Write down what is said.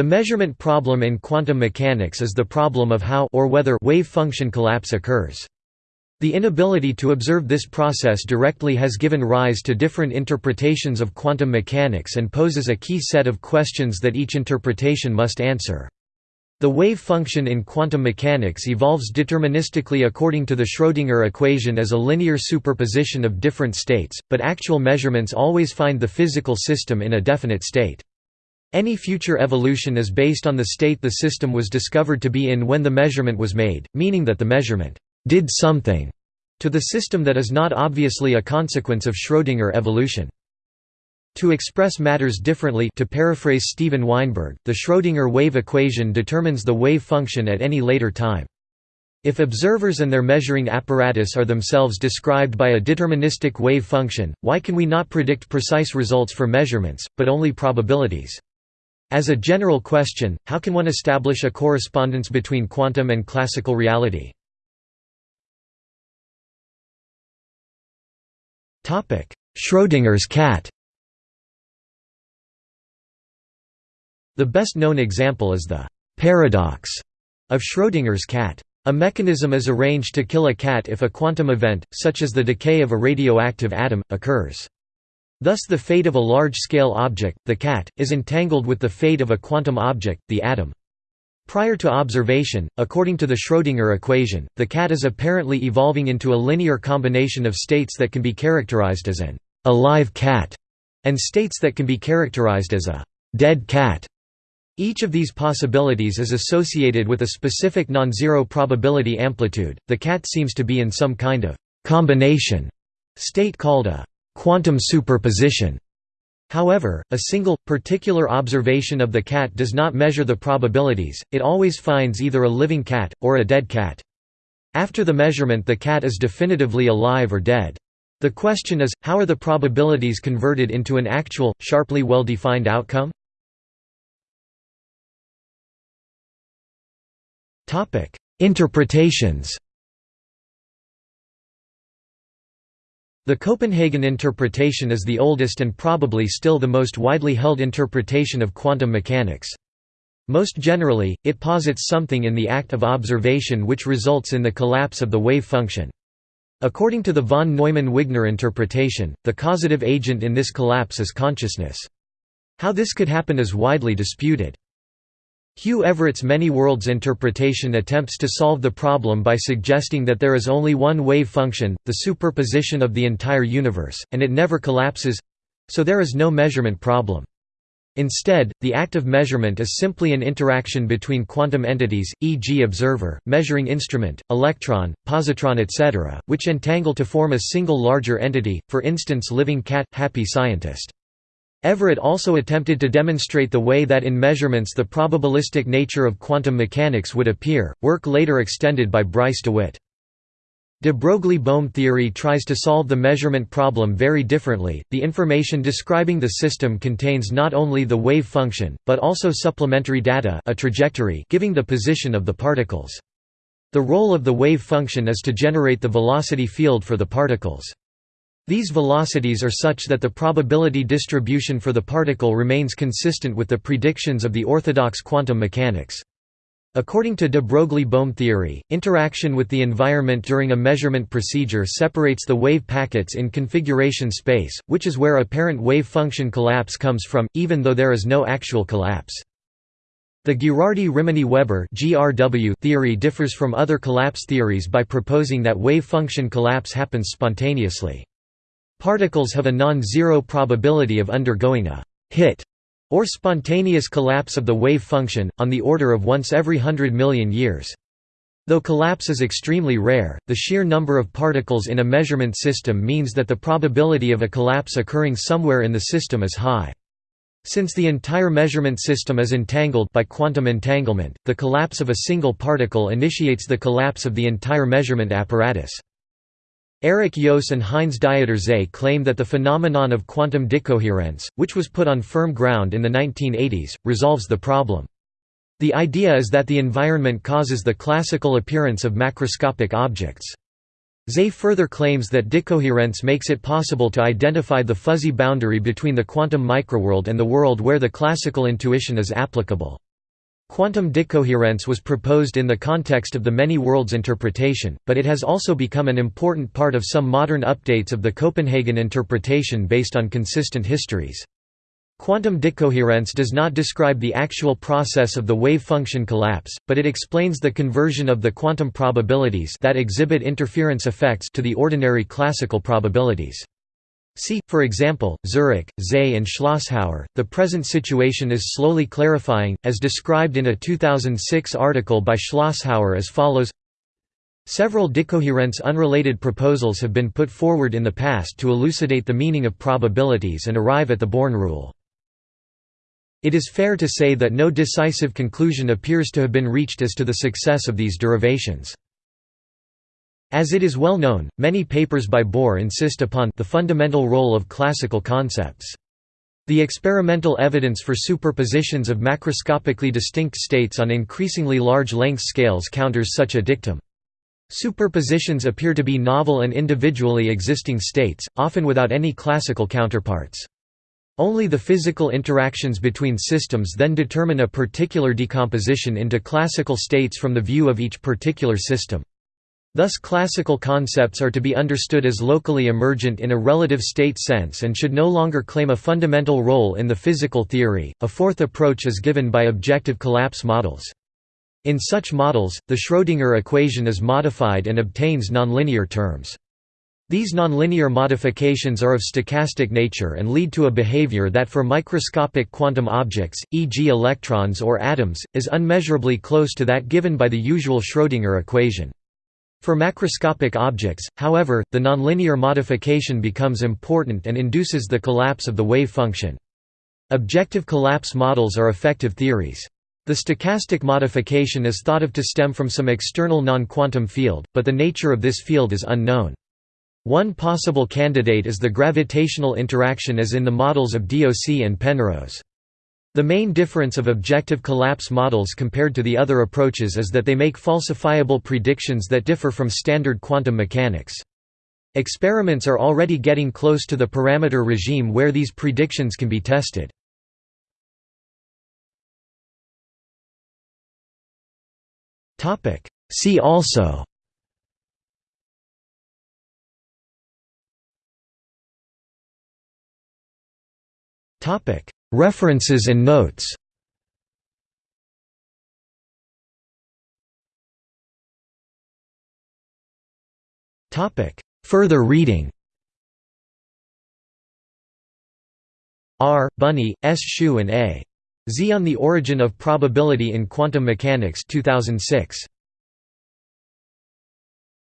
The measurement problem in quantum mechanics is the problem of how or whether wave function collapse occurs. The inability to observe this process directly has given rise to different interpretations of quantum mechanics and poses a key set of questions that each interpretation must answer. The wave function in quantum mechanics evolves deterministically according to the Schrödinger equation as a linear superposition of different states, but actual measurements always find the physical system in a definite state. Any future evolution is based on the state the system was discovered to be in when the measurement was made, meaning that the measurement did something to the system that is not obviously a consequence of Schrödinger evolution. To express matters differently to paraphrase Steven Weinberg, the Schrödinger wave equation determines the wave function at any later time. If observers and their measuring apparatus are themselves described by a deterministic wave function, why can we not predict precise results for measurements, but only probabilities? As a general question, how can one establish a correspondence between quantum and classical reality? Schrödinger's cat The best known example is the «paradox» of Schrödinger's cat. A mechanism is arranged to kill a cat if a quantum event, such as the decay of a radioactive atom, occurs. Thus the fate of a large-scale object, the cat, is entangled with the fate of a quantum object, the atom. Prior to observation, according to the Schrödinger equation, the cat is apparently evolving into a linear combination of states that can be characterized as an «alive cat» and states that can be characterized as a «dead cat». Each of these possibilities is associated with a specific non-zero probability amplitude. The cat seems to be in some kind of combination state called a quantum superposition. However, a single, particular observation of the cat does not measure the probabilities, it always finds either a living cat, or a dead cat. After the measurement the cat is definitively alive or dead. The question is, how are the probabilities converted into an actual, sharply well-defined outcome? Interpretations The Copenhagen interpretation is the oldest and probably still the most widely held interpretation of quantum mechanics. Most generally, it posits something in the act of observation which results in the collapse of the wave function. According to the von Neumann-Wigner interpretation, the causative agent in this collapse is consciousness. How this could happen is widely disputed. Hugh Everett's many worlds interpretation attempts to solve the problem by suggesting that there is only one wave function, the superposition of the entire universe, and it never collapses—so there is no measurement problem. Instead, the act of measurement is simply an interaction between quantum entities, e.g. observer, measuring instrument, electron, positron etc., which entangle to form a single larger entity, for instance living cat, happy scientist. Everett also attempted to demonstrate the way that in measurements the probabilistic nature of quantum mechanics would appear, work later extended by Bryce DeWitt. De Broglie-Bohm theory tries to solve the measurement problem very differently. The information describing the system contains not only the wave function, but also supplementary data, a trajectory giving the position of the particles. The role of the wave function is to generate the velocity field for the particles. These velocities are such that the probability distribution for the particle remains consistent with the predictions of the orthodox quantum mechanics. According to de Broglie-Bohm theory, interaction with the environment during a measurement procedure separates the wave packets in configuration space, which is where apparent wave function collapse comes from, even though there is no actual collapse. The Ghirardi-Rimini-Weber theory differs from other collapse theories by proposing that wave function collapse happens spontaneously. Particles have a non-zero probability of undergoing a «hit» or spontaneous collapse of the wave function, on the order of once every hundred million years. Though collapse is extremely rare, the sheer number of particles in a measurement system means that the probability of a collapse occurring somewhere in the system is high. Since the entire measurement system is entangled by quantum entanglement, the collapse of a single particle initiates the collapse of the entire measurement apparatus. Eric Joos and Heinz Dieter Zeh claim that the phenomenon of quantum decoherence, which was put on firm ground in the 1980s, resolves the problem. The idea is that the environment causes the classical appearance of macroscopic objects. Zeh further claims that decoherence makes it possible to identify the fuzzy boundary between the quantum microworld and the world where the classical intuition is applicable. Quantum decoherence was proposed in the context of the many worlds interpretation, but it has also become an important part of some modern updates of the Copenhagen interpretation based on consistent histories. Quantum decoherence does not describe the actual process of the wave function collapse, but it explains the conversion of the quantum probabilities that exhibit interference effects to the ordinary classical probabilities. See, for example, Zurek, Zeh and Schlosshauer. The present situation is slowly clarifying, as described in a 2006 article by Schlosshauer as follows Several decoherence unrelated proposals have been put forward in the past to elucidate the meaning of probabilities and arrive at the Born rule. It is fair to say that no decisive conclusion appears to have been reached as to the success of these derivations. As it is well known, many papers by Bohr insist upon the fundamental role of classical concepts. The experimental evidence for superpositions of macroscopically distinct states on increasingly large length scales counters such a dictum. Superpositions appear to be novel and individually existing states, often without any classical counterparts. Only the physical interactions between systems then determine a particular decomposition into classical states from the view of each particular system. Thus classical concepts are to be understood as locally emergent in a relative state sense and should no longer claim a fundamental role in the physical theory. A fourth approach is given by objective collapse models. In such models, the Schrödinger equation is modified and obtains nonlinear terms. These nonlinear modifications are of stochastic nature and lead to a behavior that for microscopic quantum objects, e.g. electrons or atoms, is unmeasurably close to that given by the usual Schrödinger equation. For macroscopic objects, however, the nonlinear modification becomes important and induces the collapse of the wave function. Objective collapse models are effective theories. The stochastic modification is thought of to stem from some external non-quantum field, but the nature of this field is unknown. One possible candidate is the gravitational interaction as in the models of Diósi and Penrose. The main difference of objective collapse models compared to the other approaches is that they make falsifiable predictions that differ from standard quantum mechanics. Experiments are already getting close to the parameter regime where these predictions can be tested. See also References and notes Further reading R. Buniy, S. Hsu and A. Zee on the Origin of Probability in Quantum Mechanics 2006.